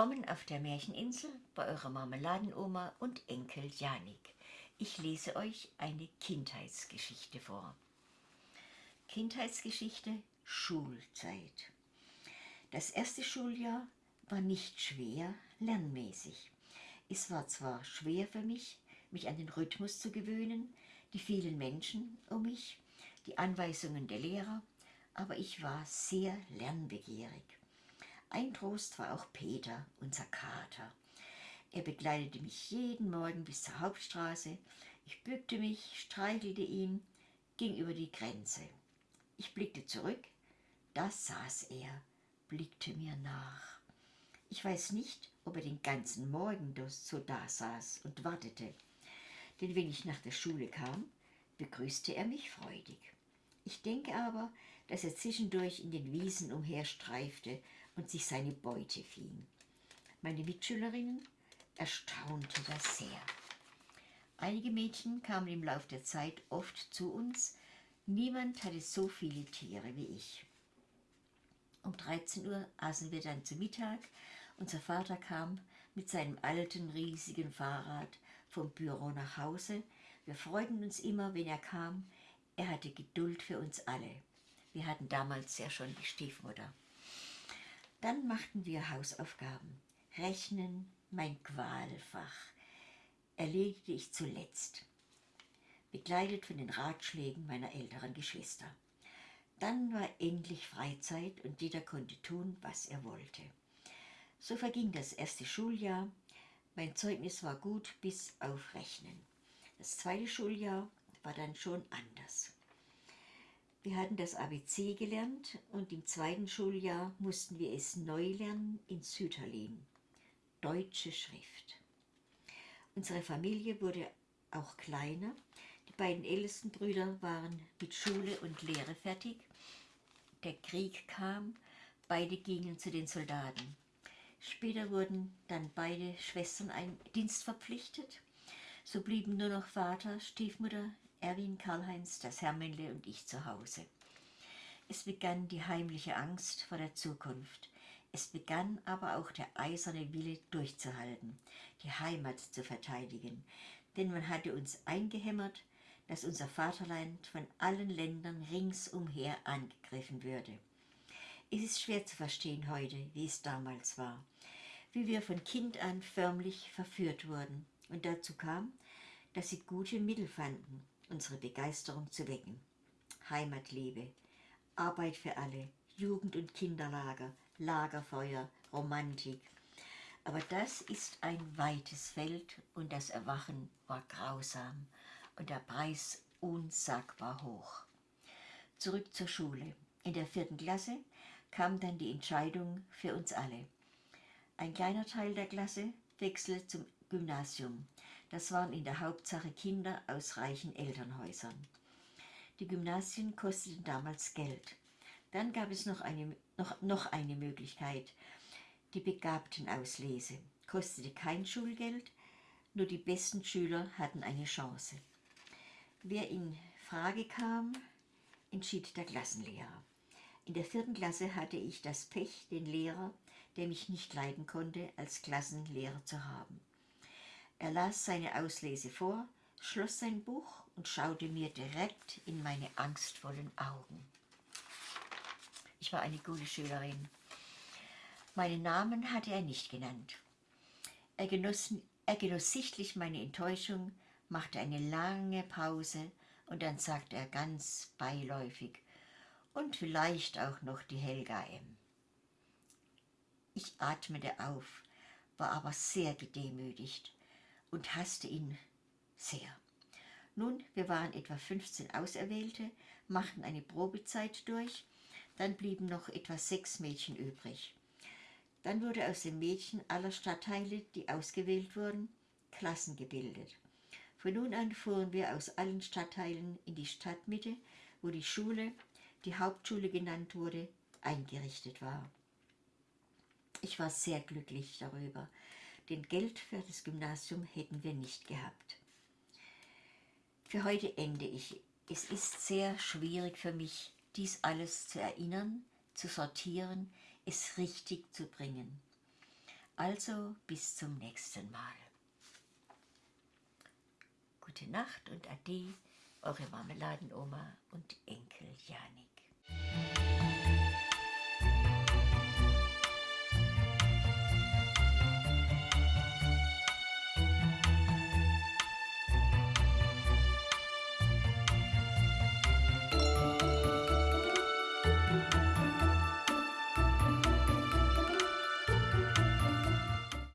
Willkommen auf der Märcheninsel bei eurer Marmeladenoma und Enkel Janik. Ich lese euch eine Kindheitsgeschichte vor. Kindheitsgeschichte Schulzeit. Das erste Schuljahr war nicht schwer lernmäßig. Es war zwar schwer für mich, mich an den Rhythmus zu gewöhnen, die vielen Menschen um mich, die Anweisungen der Lehrer, aber ich war sehr lernbegierig. Ein Trost war auch Peter, unser Kater. Er begleitete mich jeden Morgen bis zur Hauptstraße. Ich bückte mich, streichelte ihn, ging über die Grenze. Ich blickte zurück, da saß er, blickte mir nach. Ich weiß nicht, ob er den ganzen Morgen so da saß und wartete, denn wenn ich nach der Schule kam, begrüßte er mich freudig. Ich denke aber, dass er zwischendurch in den Wiesen umherstreifte und sich seine Beute fing. Meine Mitschülerinnen erstaunte das sehr. Einige Mädchen kamen im Lauf der Zeit oft zu uns. Niemand hatte so viele Tiere wie ich. Um 13 Uhr aßen wir dann zu Mittag. Unser Vater kam mit seinem alten, riesigen Fahrrad vom Büro nach Hause. Wir freuten uns immer, wenn er kam. Er hatte Geduld für uns alle. Wir hatten damals ja schon die Stiefmutter. Dann machten wir Hausaufgaben. Rechnen, mein Qualfach, erledigte ich zuletzt, begleitet von den Ratschlägen meiner älteren Geschwister. Dann war endlich Freizeit und jeder konnte tun, was er wollte. So verging das erste Schuljahr. Mein Zeugnis war gut bis auf Rechnen. Das zweite Schuljahr war dann schon anders. Wir hatten das ABC gelernt und im zweiten Schuljahr mussten wir es neu lernen in Sütterlin. Deutsche Schrift. Unsere Familie wurde auch kleiner. Die beiden ältesten Brüder waren mit Schule und Lehre fertig. Der Krieg kam, beide gingen zu den Soldaten. Später wurden dann beide Schwestern ein Dienst verpflichtet. So blieben nur noch Vater, Stiefmutter, Erwin, Karl-Heinz, das Hermännle und ich zu Hause. Es begann die heimliche Angst vor der Zukunft. Es begann aber auch der eiserne Wille durchzuhalten, die Heimat zu verteidigen, denn man hatte uns eingehämmert, dass unser Vaterland von allen Ländern ringsumher angegriffen würde. Es ist schwer zu verstehen heute, wie es damals war, wie wir von Kind an förmlich verführt wurden und dazu kam, dass sie gute Mittel fanden, unsere Begeisterung zu wecken. Heimatliebe, Arbeit für alle, Jugend- und Kinderlager, Lagerfeuer, Romantik. Aber das ist ein weites Feld und das Erwachen war grausam und der Preis unsagbar hoch. Zurück zur Schule. In der vierten Klasse kam dann die Entscheidung für uns alle. Ein kleiner Teil der Klasse wechselte zum Gymnasium. Das waren in der Hauptsache Kinder aus reichen Elternhäusern. Die Gymnasien kosteten damals Geld. Dann gab es noch eine, noch, noch eine Möglichkeit, die Begabtenauslese. Kostete kein Schulgeld, nur die besten Schüler hatten eine Chance. Wer in Frage kam, entschied der Klassenlehrer. In der vierten Klasse hatte ich das Pech, den Lehrer, der mich nicht leiden konnte, als Klassenlehrer zu haben. Er las seine Auslese vor, schloss sein Buch und schaute mir direkt in meine angstvollen Augen. Ich war eine gute Schülerin. Meinen Namen hatte er nicht genannt. Er genoss, er genoss sichtlich meine Enttäuschung, machte eine lange Pause und dann sagte er ganz beiläufig, und vielleicht auch noch die Helga M. Ich atmete auf, war aber sehr gedemütigt und hasste ihn sehr. Nun, wir waren etwa 15 Auserwählte, machten eine Probezeit durch, dann blieben noch etwa sechs Mädchen übrig. Dann wurde aus den Mädchen aller Stadtteile, die ausgewählt wurden, Klassen gebildet. Von nun an fuhren wir aus allen Stadtteilen in die Stadtmitte, wo die Schule, die Hauptschule genannt wurde, eingerichtet war. Ich war sehr glücklich darüber, denn Geld für das Gymnasium hätten wir nicht gehabt. Für heute ende ich. Es ist sehr schwierig für mich, dies alles zu erinnern, zu sortieren, es richtig zu bringen. Also bis zum nächsten Mal. Gute Nacht und Ade, eure Marmeladenoma und Enkel Janik.